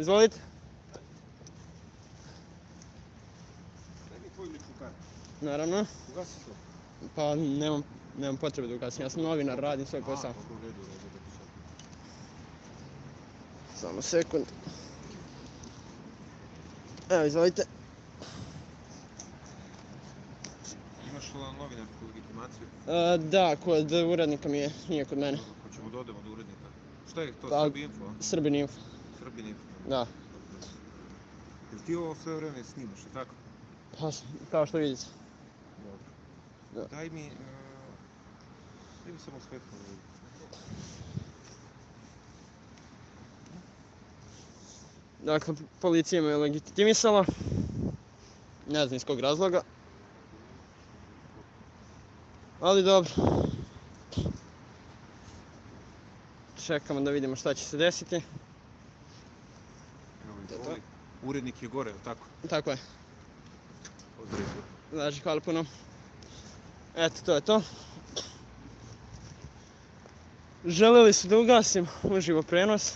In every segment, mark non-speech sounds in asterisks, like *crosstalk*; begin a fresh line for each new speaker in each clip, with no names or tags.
Izvolite.
Daj mi tvoju ličnu kartu.
Naravno.
Ugasi to.
Pa nemam, nemam potrebe da ugasim. Ja sam novinar, radim svoj posao.
A, dobro, u redu, u redu, da ti sad.
Samo sekund. Evo, izvolite.
Imaš li novinarsku legitimaciju?
E, da, kod urednika mi je, nije kod mene.
Hoćemo da odemo do urednika. Šta je to,
Pa-
Srbi Info?
Srbin Info.
Srbin Info.
Da.
Jel ti ovo sve vreme snimaš, tako?
Pa, kao što vidite.
Dobro.
Da.
Daj mi, uh, daj mi samo svetlo.
Dakle, policija me je legitimisala. Ne znam iz kog razloga. Ali dobro. Čekamo da vidimo šta će se desiti.
Evo
To je to.
izvoli. Urednik je gore, je li tako?
Tako je.
Određu.
Znači, hvala puno. Eto, to je to. Želeli su da ugasim uživo prenos.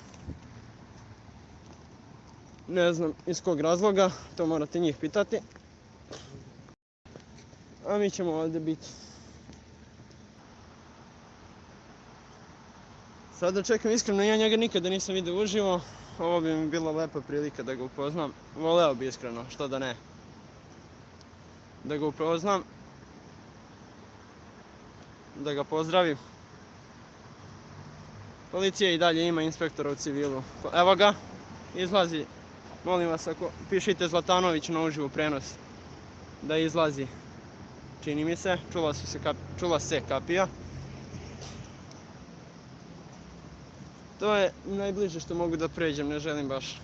Ne znam iz kog razloga, to morate njih pitati. A mi ćemo ovdje biti. Sada čekam iskreno, ja njega nikada nisam vidio uživo. Ovo bi mi bila lepa prilika da ga upoznam. Voleo bi iskreno, što da ne. Da ga upoznam. Da ga pozdravim. Policija i dalje ima inspektora u civilu. Evo ga, izlazi. Molim vas, ako pišite Zlatanović na uživu prenos, da izlazi. Čini mi se, čula, se kap, čula se kapija. To je najbliže što mogu da pređem, ne želim baš.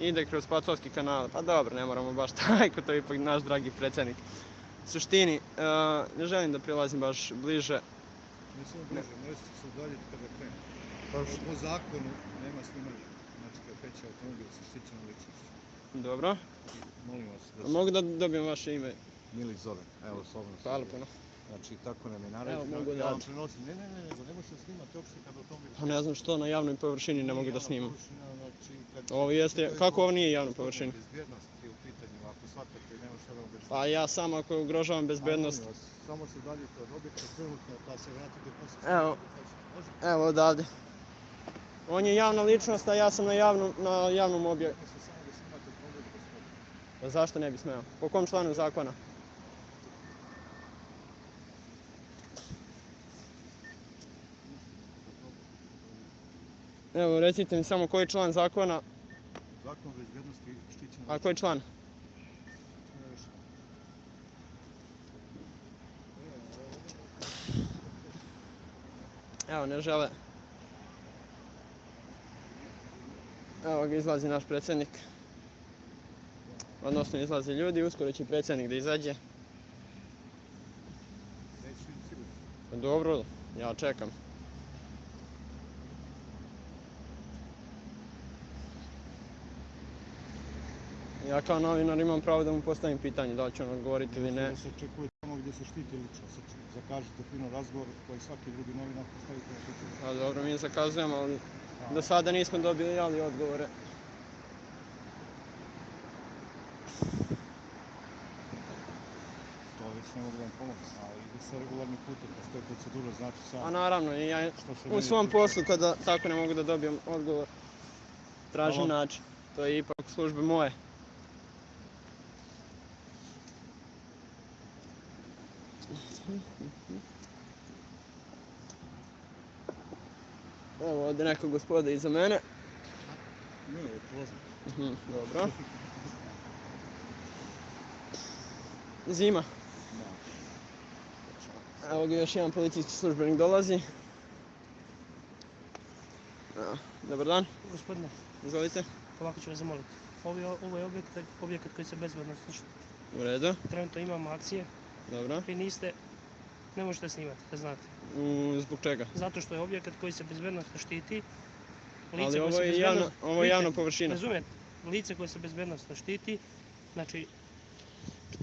Ide kroz Pacovski kanal, pa dobro, ne moramo baš *laughs* tajko, to je ipak naš dragi predsjednik. U suštini, e, ne želim da prilazim baš bliže.
Ne samo bliže, možete se udaljiti kada krene.
Pa
Po zakonu nema snimanja. Znači kad kreće automobil sa štićenom ličnošću.
Dobro,
Molim vas da se...
mogu da dobijem vaše ime?
Mili zove, evo slobodno
Hvala puno.
Znači tako nam je naređeno.
mogu
ja
da-
vam prenosim. Ne, ne, ne, nego ne možete snimati uopšte kad automobil...
Pa ne znam što na javnoj površini ne mogu da snimam.
Znači, kad
Ovo jeste, kako ovo nije javna površina?
Bezbjednosti je u pitanju, ako shvatate, nema šta da vam objašnjam.
Pa ja sam ako ugrožavam
vas, Samo se udaljite od objekta trenutno, pa se vratite poslije.
Evo. Evo odavde. On je javna ličnost, a ja sam na javnom, na javnom objektu.
Samo.
Pa zašto ne bi smeo? Po kom članu zakona? Evo, recite mi samo koji član zakona,
Zakon o bezbjednosti štićenog
a koji član? Evo, ne žele. Evo ga izlazi naš predsjednik. Odnosno izlaze ljudi, uskoro će predsjednik da izađe. Dobro, ja čekam. Ja kao novinar imam pravo da mu postavim pitanje da li će on odgovoriti ili ne.
Da se očekuje tamo gdje se štiti ličnost. Sač- Zakažite fino razgovor koji svaki drugi novinar postavite na pitanje.
A dobro, mi zakazujemo, ali do sada nismo dobili ali odgovore.
To već ne mogu vam pomoći, ali ide se regularni putem, postoje procedura, znači
A
sam
naravno, i ja u svom poslu kada tako ne mogu da dobijem odgovor, tražim način. To je ipak službe moje. Evo ovdje neka gospoda iza mene.
Ne, prolazim.
Mhm, Dobro. *laughs* Zima.
Da.
Evo ga još jedan policijski službenik dolazi. Evo, Dobar dan,
Gospodine,
izvolite.
ovako ću vas zamoliti. Ovo je, ovo je objekat, objekat koji se bezbedno štiti.
U redu,
Trenutno imamo akcije,
dobro.
vi niste, ne možete snimati, da znate.
Zbog čega?
Zato što je objekat koji se bezbedno štiti.
Ali
koje
ovo je javna, ovo je
Vidite,
javna površina.
Razumijete, lice koje se bezbednostno štiti, znači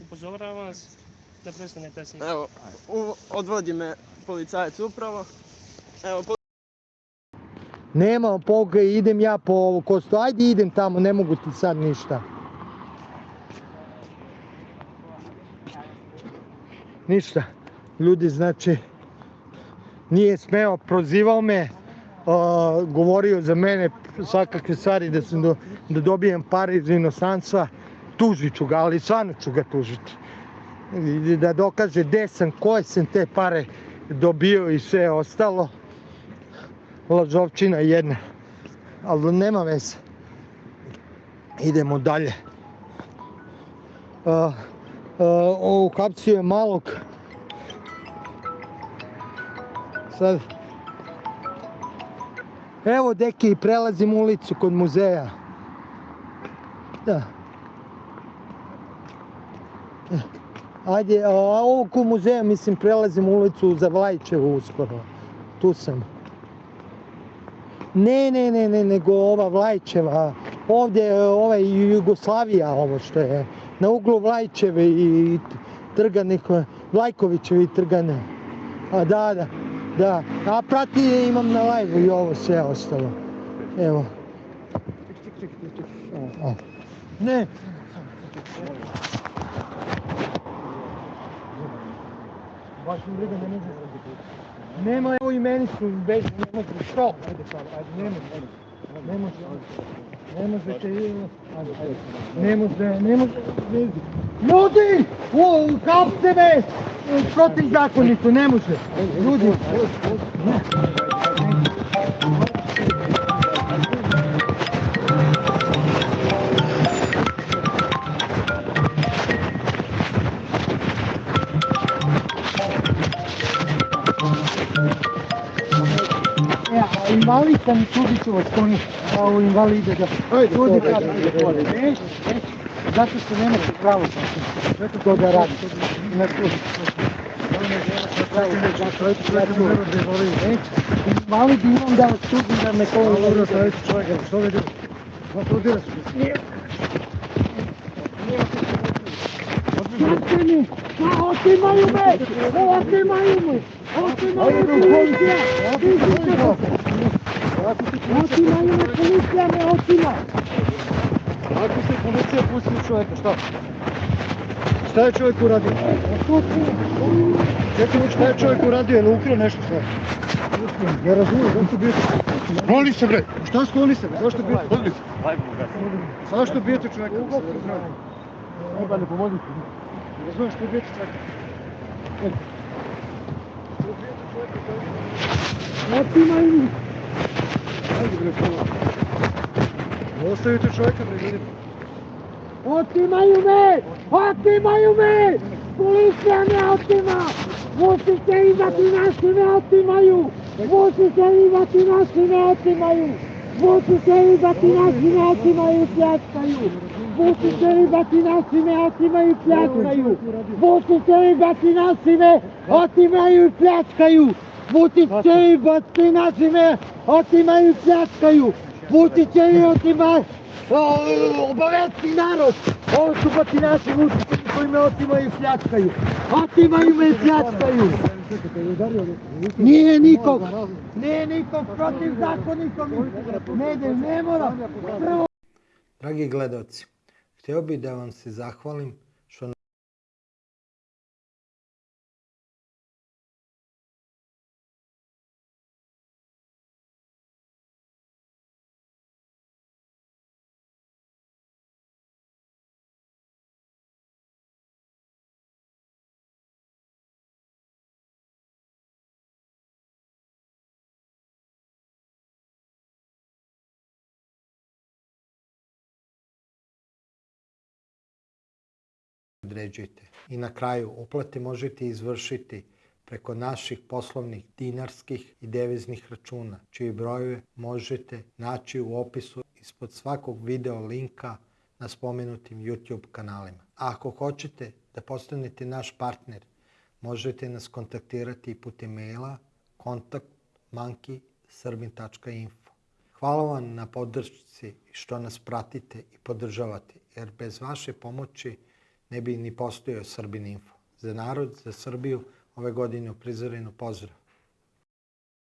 upozoravam vas da prestanete snimati.
Evo, u, odvodi me policajac upravo. Evo,
Nema poga, idem ja po ovo kosto. Ajde idem tamo, ne mogu ti sad ništa. Ništa. Ljudi, znači, nije smeo, prozivao me, a, govorio za mene svakakve stvari da sam do, da dobijem pare iz inostranstva. Tužit ću ga, ali stvarno ću ga tužiti. I da dokaže gde sam, koje sam te pare dobio i sve ostalo. Lažovčina jedna. Ali nema veze. Idemo dalje. Uh, uh, uhapsio je malog. Sad. Evo deki, prelazim ulicu kod muzeja. Da. Ajde, a ovo kod muzeja, mislim, prelazim ulicu za Vlajčevu uskoro. Tu sam. Ne, ne, ne, ne, nego ova Vlajčeva. Ovdje, ovaj Jugoslavija, ovo što je. Na uglu Vlajčeve i trga neko, Vlajkovićevi i trgane. A da, da, da. A prati je imam na live i ovo sve ostalo. Evo. Ne. Baš mi briga, ne može Nema evo i meni su bez, ne može, što? Ajde sad, ajde, ne može, ne može, ne može ajde, ajde, ne može, ne može, ljudi, o, hapste me, protiv zakonito, ne može, ljudi, Sam sudit ću vas koni, a u invalide da sudi kad Neće, neće, zato što nemate pravo to da radi. Na sud. Invalid imam da vas da me to
Dobro, stavite čovjeka, što vidi? Šta to dira su?
Srpeni, ma otimaju me, otimaju me, otimaju me! policija, otimaju me policija, me otima.
Ako se policija pusti čovjeka, šta? Šta je čovjek uradio? Čekaj, šta je čovjek uradio? Je li ukrao nešto šta? Ne razumijem, zašto bijete? Skloni se bre! Šta skloni se? Zašto bijete? Skloni se! Zašto bijete čovjeka?
Ne pomoditi.
Ne razumijem što bijete čovjeka?
Otimaju me.
Ajde bre, prvo. Ostavite čovjeka bre, vidite.
Otimaju me! Otimaju me! Policija me otima! Musite imati naši me otimaju! Musite imati naši me otimaju! Musite imati naši me otimaju i pljačkaju! Musite imati naši me otimaju i pljačkaju! Musite imati naši me otimaju i pljačkaju! Imati naši me otimaju i pljačkaju! Musite i otimaju! obavesti narod! Ovo su batinaši mučitelji koji me otimaju i pljačkaju. Otimaju me i pljačkaju. Nije nikog, nije nikog protiv zakonikom. Ne, ne, ne mora. Prvo
Dragi gledalci, htio bih da vam se zahvalim što određujete. I na kraju, uplate možete izvršiti preko naših poslovnih dinarskih i deviznih računa, čiji brojeve možete naći u opisu ispod svakog video linka na spomenutim YouTube kanalima. A ako hoćete da postanete naš partner, možete nas kontaktirati putem maila kontakt monkey.srbin.info. Hvala vam na podršci što nas pratite i podržavate, jer bez vaše pomoći ne bi ni postojao Srbin Info. Za narod, za Srbiju, ove godine u prizorenu pozdrav.